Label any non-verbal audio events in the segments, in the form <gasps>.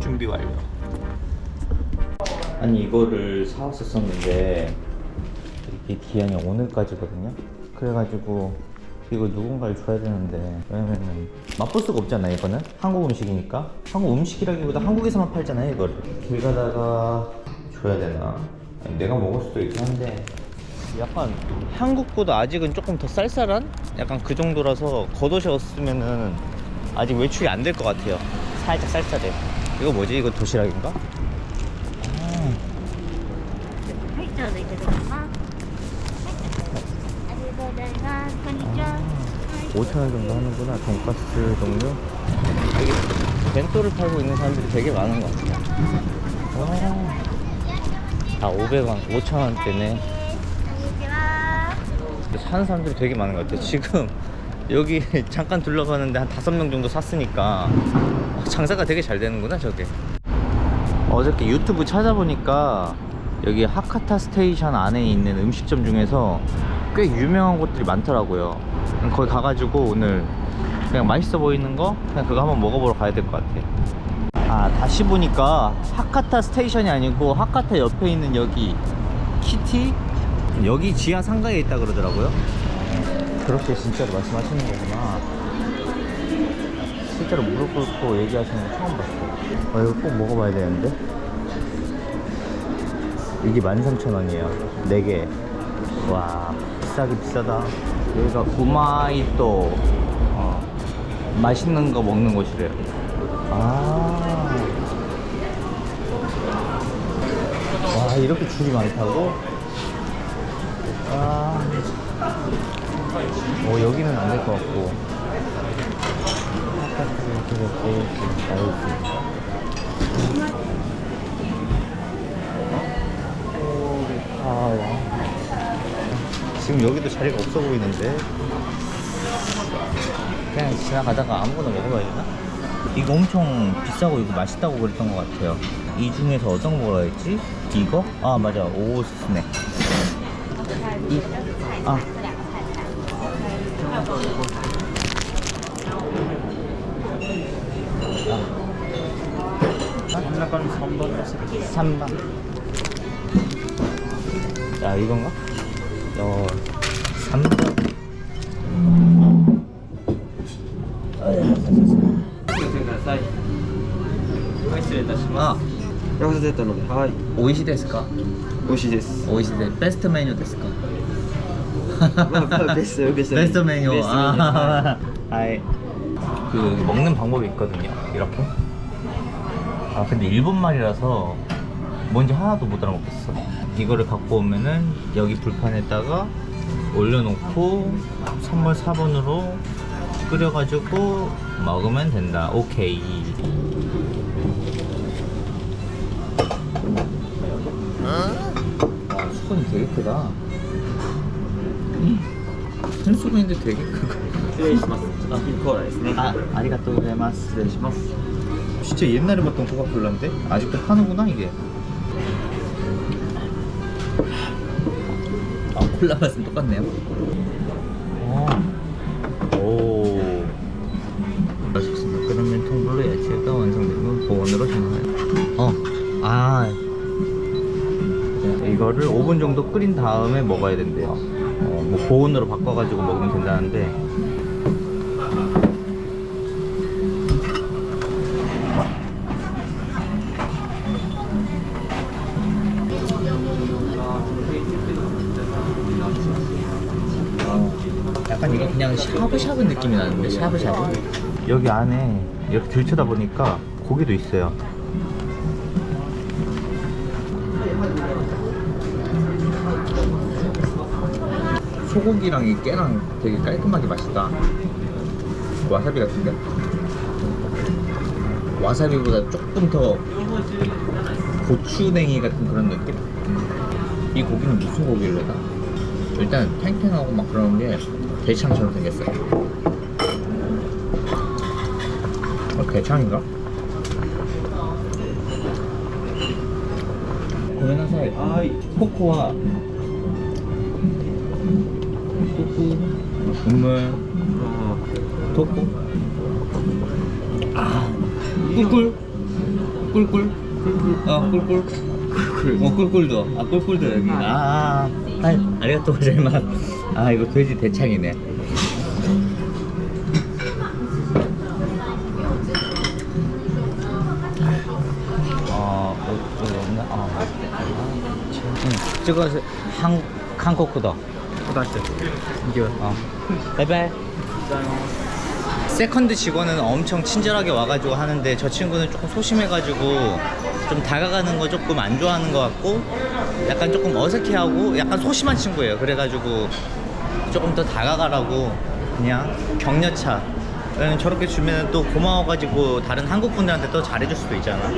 준비 완료. 아니 이거를 사왔었었는데 이게 기한이 오늘까지거든요. 그래가지고 이거 누군가를 줘야 되는데 왜냐면은 맛볼 수가 없잖아 이거는 한국 음식이니까 한국 음식이라기보다 한국에서만 팔잖아요 이거를 길 가다가 줘야 되나? 내가 먹을 수도 있긴 한데. 약간 한국보다 아직은 조금 더 쌀쌀한? 약간 그 정도라서 겉옷이었으면은 아직 외출이 안 될 것 같아요. 살짝 쌀쌀해. 이거 뭐지? 이거 도시락인가? 아. 5천원 정도 하는구나. 돈가스 종류? 되게 벤토를 팔고 있는 사람들이 되게 많은 것 같아요. 아. 다 500원, 5천원대네. 사는 사람들이 되게 많은 것 같아요. 지금 여기 <laughs> 잠깐 둘러봤는데 한 5명 정도 샀으니까 어, 장사가 되게 잘 되는구나 저게. 어저께 유튜브 찾아보니까 여기 하카타 station 안에 있는 음식점 중에서 꽤 유명한 곳들이 많더라고요. 거기 가가지고 오늘 그냥 맛있어 보이는 거 그냥 그거 한번 먹어보러 가야 될 것 같아요 아 다시 보니까 하카타 station이 아니고 하카타 옆에 있는 여기 키티? 여기 지하 상가에 있다 그러더라고요. 그렇게 진짜로 말씀하시는 거구나. 실제로 무릎 꿇고 얘기하시는 거 처음 봤어요. 아 이거 꼭 먹어봐야 되는데. 이게 13,000원이에요. 4개. 와 비싸게 비싸다. 여기가 구마이또. 어, 맛있는 거 먹는 곳이래요. 아. 와 이렇게 줄이 많다고? 아. 어 여기는 안 될 것 같고 이렇게 이렇게 아, 와. 지금 여기도 자리가 없어 보이는데 그냥 지나가다가 아무거나 먹어봐야 되나? 이거 엄청 비싸고 이거 맛있다고 그랬던 것 같아요 이 중에서 어떤 거 먹어야 했지? 이거? 아 맞아 오스네 이, 아 한라간 3번 됐습니다. 3번 자 이건가? ヤフーセットので、はい、 오이시 ですか?美味しいです。 오이시 데 베스트 메뉴 ですか?まあまあベストベスト 베스트 메뉴 ベストメニュー 아, 아이 그 먹는 방법이 있거든요 이렇게 아 근데 일본 말이라서 뭔지 하나도 못 알아먹겠어 이거를 갖고 오면은 여기 불판에다가 올려놓고 선물 4번으로 끓여가지고 먹으면 된다 오케이 와 수건이 되게 크다 큰 수건인데 되게 크고 失礼します。あ、コーラですね。 아, 아리가또 고자이마스. 失礼します。 진짜 옛날에 봤던 코카콜라인데 아직도 파는구나 이게. 아 콜라 맛은 똑같네요. 어. 오. 맛있습니다. 그러면 통블로 야채가 완성되면 보온으로 전화해요. 어. 아. 네, 이거를 5분 정도 끓인 다음에 먹어야 된대요. 어, 뭐 보온으로 바꿔가지고 먹으면 된다는데. 약간 이거 그냥 샤브샤브 느낌이 나는데 샤브샤브. 여기 안에 이렇게 들쳐다 보니까 고기도 있어요 소고기랑 이 깨랑 되게 깔끔하게 맛있다 와사비 같은데 와사비보다 조금 더 고추냉이 같은 그런 느낌? 이 고기는 무슨 고기일래나? 일단 탱탱하고 막 그런 게 대창처럼 생겼어요. 어, 대창인가? 고메나사이.はい 코코아. 토쿠. 국물. 토쿠. 아. 꿀꿀. 꿀꿀. 어, 꿀꿀. 어, 꿀꿀도. 아, 꿀꿀도 여기. 아, 아, 아리가또 고자이마스. 아, 이거 돼지 대창이네. 아, 없나? 아, 응, 저거 한, 한국구다. 고등학생 이겨. 어. 바이바이. second 직원은 엄청 친절하게 와가지고 하는데 저 친구는 조금 소심해가지고 좀 다가가는 거 조금 안 좋아하는 것 같고 약간 조금 어색해하고 약간 소심한 친구예요. 그래가지고 조금 더 다가가라고 그냥 격려차. 저렇게 주면 또 고마워가지고 다른 한국 분들한테 또 잘해줄 수도 있잖아.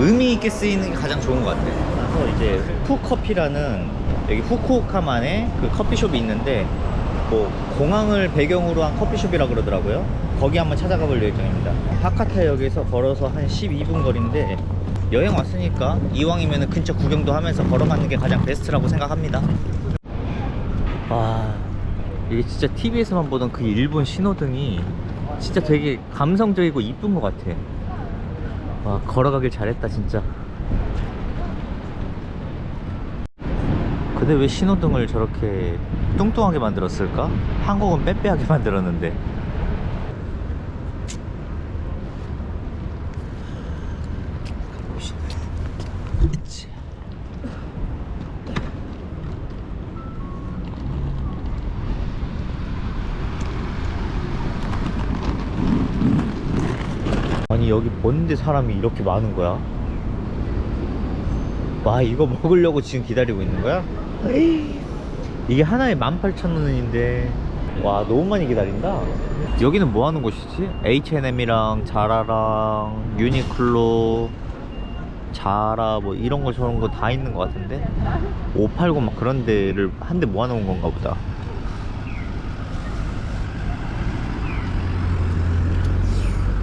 의미 있게 쓰이는 게 가장 좋은 것 같아. 그래서 이제 푸커피라는 여기 후쿠오카만의 그 커피숍이 있는데 뭐 공항을 배경으로 한 커피숍이라 그러더라고요. 거기 한번 찾아가 볼 예정입니다. 하카타역에서 걸어서 한 12분 거리인데 여행 왔으니까 이왕이면 근처 구경도 하면서 걸어가는 게 가장 베스트라고 생각합니다. 와 이게 진짜 TV에서만 보던 그 일본 신호등이 진짜 되게 감성적이고 이쁜 것 같아. 와 걸어가길 잘했다 진짜. 근데 왜 신호등을 저렇게 뚱뚱하게 만들었을까? 한국은 빼빼하게 <laughs> 만들었는데. 아니 여기 뭔데 사람이 이렇게 많은 거야? 와 이거 먹으려고 지금 기다리고 있는 거야? 이게 하나에 18,000원인데 와 너무 많이 기다린다 여기는 뭐 하는 곳이지? H&M이랑 자라랑 유니클로 자라 뭐 이런 거 저런 거 다 있는 것 같은데 589 막 그런 데를 한 대 모아놓은 건가 보다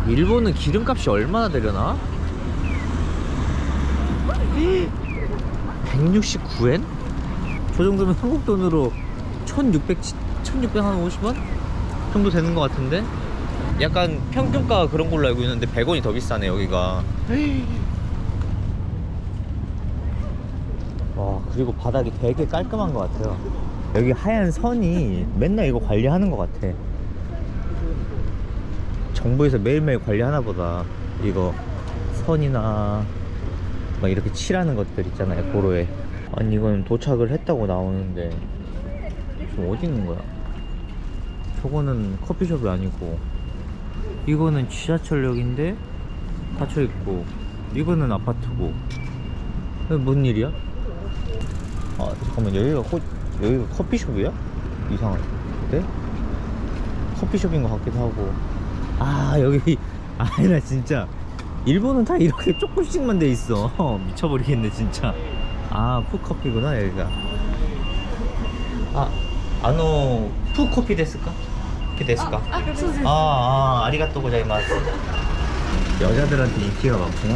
일본은 기름값이 얼마나 되려나? <gasps> 169엔? 저 정도면 한국 돈으로 1600, 1650원? 정도 되는 것 같은데? 약간 평균가가 그런 걸로 알고 있는데 100원이 더 비싸네 여기가 와 그리고 바닥이 되게 깔끔한 것 같아요 여기 하얀 선이 맨날 이거 관리하는 것 같아 정부에서 매일매일 관리하나 보다 이거 선이나 막 이렇게 칠하는 것들 있잖아요 도로에 아니 이건 도착을 했다고 나오는데 지금 어디 있는 거야 저거는 커피숍이 아니고 이거는 지하철역인데 닫혀있고 이거는 아파트고 뭔 일이야? 아 잠깐만 여기가 호, 여기가 커피숍이야? 이상한데? 커피숍인 것 같기도 하고 아 여기 아니 나 진짜 일본은 다 이렇게 조금씩만 돼 있어 <laughs> 미쳐버리겠네 진짜 아 푸커피구나 여기가 아 아노 푸커피 데스까? 키 데스까? 아, 아, 아 아리가또 고자이마스 여자들한테 인기가 많구나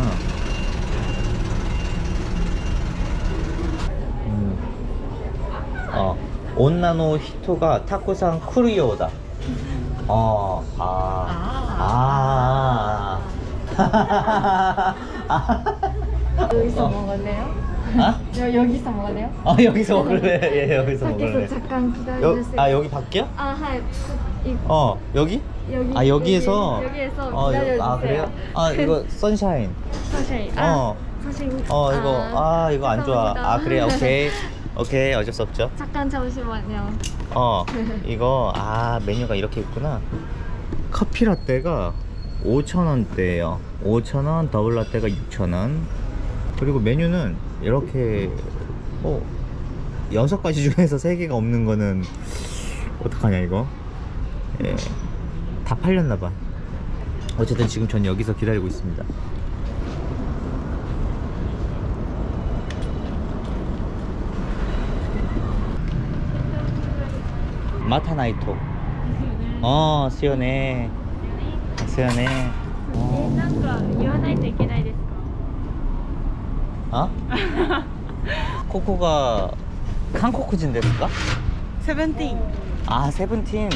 음. 어 온나노 히토가 타코산 쿠르요다 어, 아, 아, 아. 여기서 어. 먹을래요? 아? 여, 여기서 먹을래요? 아, 여기서 먹을래? 예, 여기서 먹을래. 밖에서 잠깐 여, 기다려주세요. 아, 여기 밖이야? 아, 하이. 이, 어, 여기? 여기. 아, 여기에서? 여기, 여기에서 어, 여- 기다려주세요. 아, 그래요? <laughs> 아, 이거 선샤인. 어. 아, 선생님. 어, 이거, 아, 이거 안 좋아. 아, 그래, <laughs> 오케이. 오케이, 어쩔 수 없죠. 잠깐 잠시만요. 어, <laughs> 이거, 아, 메뉴가 이렇게 있구나. 커피 라떼가 5,000원대예요 5,000원, 더블 라떼가 6,000원. 그리고 메뉴는 이렇게, 어, 여섯 가지 중에서 세 개가 없는 거는, 어떡하냐, 이거? 예. 다 팔렸나봐. 어쨌든 지금 전 여기서 기다리고 있습니다. 마타나이토. 어, 시원해. 시원해. え 어. なんか言わないといけないですか 어? <laughs> 코코가 한코쿠진 데스까? 세븐틴. 아 세븐틴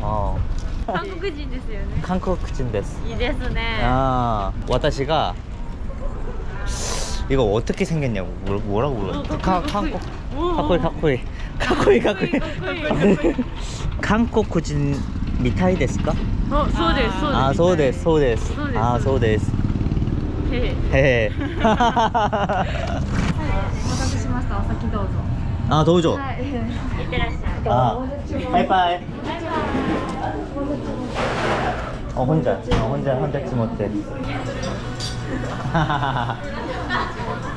어 韓国人ですよね。 한코쿠진 데스 いいですね。 아 와타시가 이거 어떻게 생겼냐고 뭐, 뭐라고 불러? 어, 카 카코이, 칸코 카코이. 카코이 카코이 카코이 카코이 <laughs> 카코이. 한코쿠진 미타이 데스까? あ、そうです、そうです。 아 소데스 소데스 소데스. 아 소데스 예. 예. <laughs> 네. 아, へへ お待たせしましたお先どうぞあどうぞ、はい、ってらっしゃいバイバイ어 네. 아, 혼자. 어, 혼자 혼자 치못해 <laughs>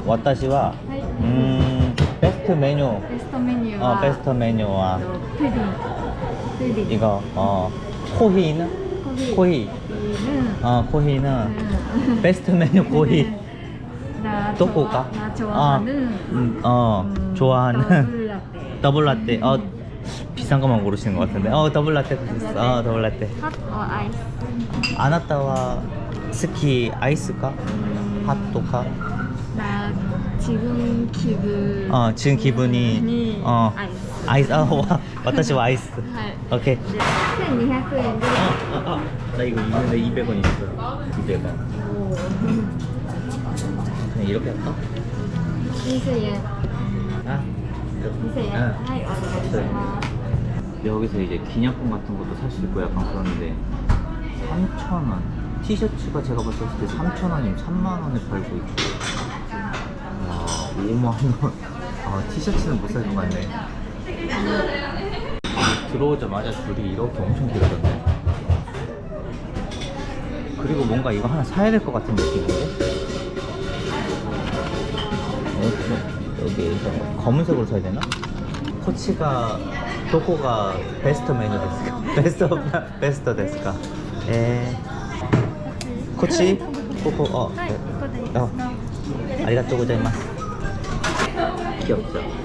와타시와 음 베스트 메뉴. 베스트 메뉴 어 베스트 메뉴와. 푸딩. 푸딩. 이거 어 코히는? 코히 어 코히는 うん。 베스트 메뉴 코히. 나 또꼬가? 나 좋아하는 음, 어 음, 좋아하는 더블 라떼. <laughs> 어 비싼 것만 고르시는 것 같은데. 어 더블 라떼 어. 더블 라떼. hot or ice? あなたは 好き アイスか ホットか? 나 지금 기분 어 지금 기분이 니 어. 아이스. 아이스 어와私は 아이스 はい。 오케이 で1200円で 어, 어, 어. 나 이거 있는데 200원 있어 200원 그냥 이렇게 할까? 2000円 아 2000円 응. はいお願いします 여기서 이제 기념품 같은 것도 살 수 있고 약간 그런데 3,000원 티셔츠가 제가 봤을 때 3,000원이면 3만원에 팔고 있고 와 5만원 아 티셔츠는 못 살 것 같네 들어오자마자 줄이 이렇게 엄청 길어졌네 그리고 뭔가 이거 하나 사야 될 것 같은 느낌인데? 어, 여기에서 검은색으로 사야 되나? こっちが どこが 베스트 메뉴 ですか? <laughs> best of best ですか? 에 예. こっち ここ 어 네. 네, 어. ありがとうございます 귀엽죠?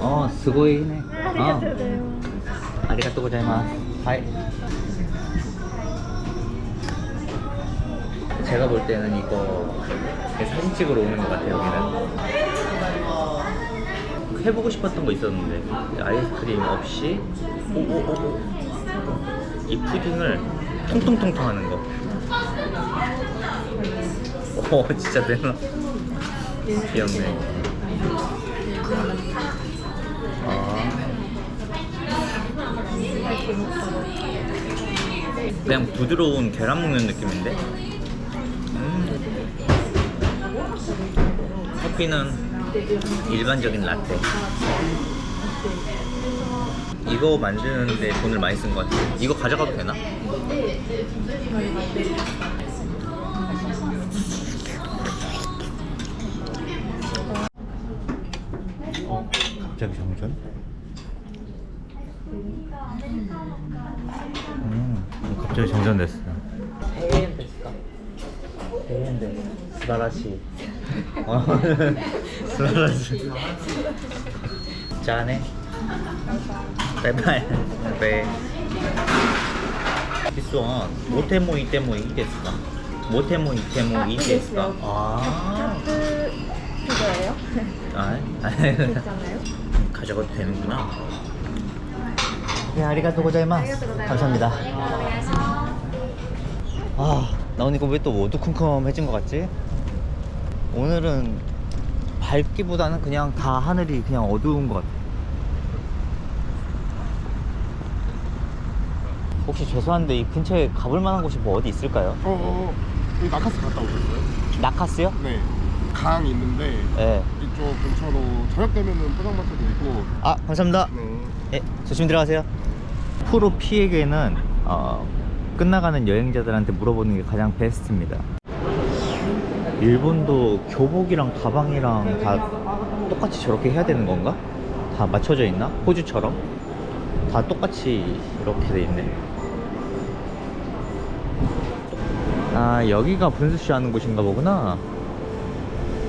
어 스고이네 ありがとうございます 아리가또 고자이마스 하이 제가 볼 때는 이거 사진 찍으러 오는 것 같아요 여기는 해보고 싶었던 거 있었는데 아이스크림 없이 오오오오 이 푸딩을 통통통통 하는 거. 오 <laughs> 진짜 되나? 귀엽네. 그냥 부드러운 계란 먹는 느낌인데? 음. 커피는 일반적인 라떼. 이거 만드는데 돈을 많이 쓴 것 같아. 이거 가져가도 되나? 어, 갑자기 정전? 음, 완전 됐어요. 100엔 됐어 100엔 됐어 素晴らしい. 素晴らしい. じゃあね バイバイ バイ This one 持っても 行っても いいですか 持っても 行っても いいですか 아. 아. 그거예요? 아, 괜찮아요? 음, 가져가도 되는구나. 네, 아리가또 고자이마스. 감사합니다. 아, 나 오늘 이거 왜또 어두컴컴해진 것 같지? 오늘은 밝기보다는 그냥 다 하늘이 그냥 어두운 것 같아. 혹시 죄송한데 이 근처에 가볼 만한 곳이 뭐 어디 있을까요? 어, 어, 여기 나카스 갔다 오셨어요? 나카스요? 네. 강 있는데 네. 이쪽 근처로 저녁 되면은 포장마차도 있고. 아, 감사합니다. 네. 예, 조심히 들어가세요. 프로 피에게는 어, 끝나가는 여행자들한테 물어보는 게 가장 베스트입니다. 일본도 교복이랑 가방이랑 다 똑같이 저렇게 해야 되는 건가? 다 맞춰져 있나? 호주처럼? 다 똑같이 이렇게 돼 있네. 아, 여기가 분수쇼 하는 곳인가 보구나.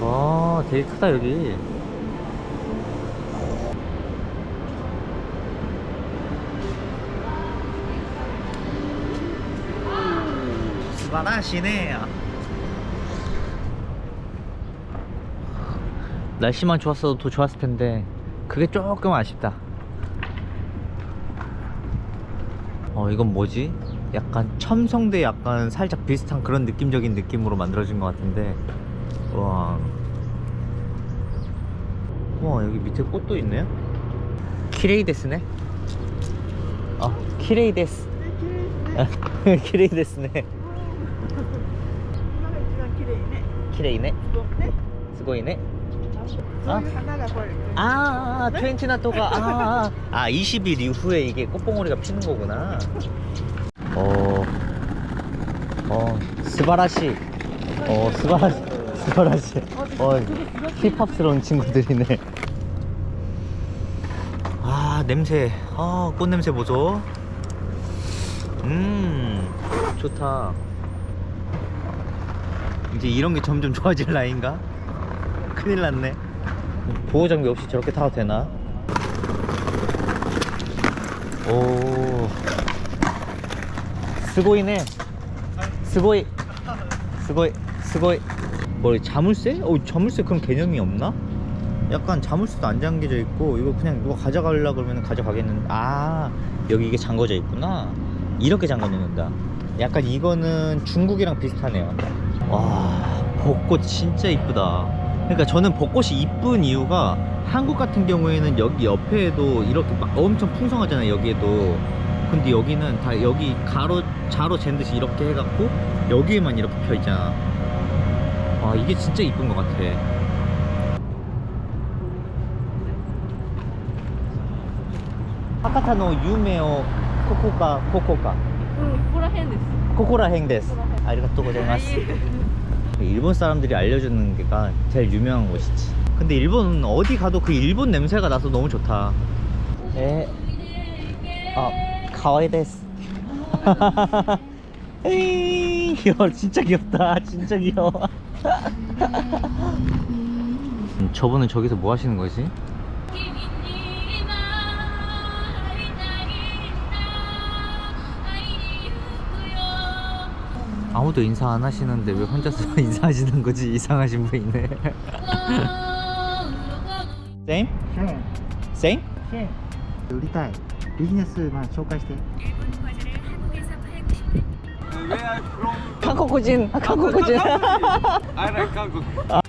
아, 되게 크다, 여기. 스바라시네. 날씨만 좋았어도 더 좋았을 텐데 그게 조금 아쉽다. 어 이건 뭐지? 약간 첨성대 약간 살짝 비슷한 그런 느낌적인 느낌으로 만들어진 것 같은데. 와. 와 여기 밑에 꽃도 있네요? 키레이 데스네? 아 키레이 데스. 키레이 <laughs> 데스네 키레이네 스고이네 아? 아, 20ナトが、あーあ、20일 이후에 이게 꽃봉오리가 피는 거구나. 어, 어, 스바라시. 어, 스바라시. 스바라시. 어, 힙합스러운 친구들이네. 아, 냄새. 아, 꽃 냄새 보소. 음, 좋다. 이제 이런 게 점점 좋아질 나이인가? 큰일 났네. 보호 장비 없이 저렇게 타도 되나? 오. 스고이네. 스고이. 스고이. 스고이. 뭐 자물쇠? 어, 자물쇠 그런 개념이 없나? 약간 자물쇠도 안 잠겨져 있고 이거 그냥 누가 가져가려 그러면 가져가겠는데 아 여기 이게 잠궈져 있구나 이렇게 잠궈 놓는다 약간 이거는 중국이랑 비슷하네요. 와 벚꽃 진짜 이쁘다. 그러니까 저는 벚꽃이 이쁜 이유가 한국 같은 경우에는 여기 옆에도 이렇게 막 엄청 풍성하잖아요 여기에도. 근데 여기는 다 여기 가로 자로 잰 듯이 이렇게 해갖고 여기에만 이렇게 펴 있잖아. 와 이게 진짜 이쁜 것 같아. 하카타노 유메오 코코카 코코카 ここら辺です 코코라행 데스 아리가또 고자이마스 일본 사람들이 알려주는 게가 제일 유명한 곳이지 근데 일본 어디 가도 그 일본 냄새가 나서 너무 좋다 에, 아, 가와이 데스 <laughs> 에이, 귀여워 진짜 귀엽다 진짜 귀여워 <laughs> 음, 저분은 저기서 뭐 하시는 거지? 아무도 인사 안 하시는데 왜 혼자서 <laughs> 인사하시는 거지? 이상하신 분이네. 쌤? シェーン 쌤? シェーン売りたいビジネスマン紹介して 한국인, 한국인. I like Hankook. 아,